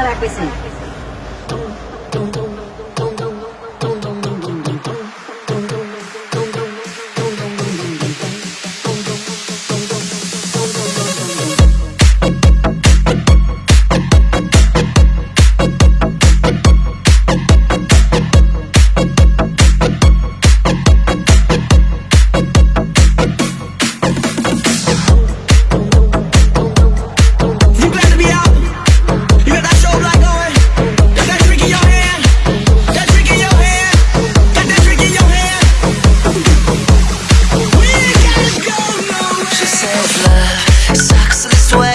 para que. love sucks this way.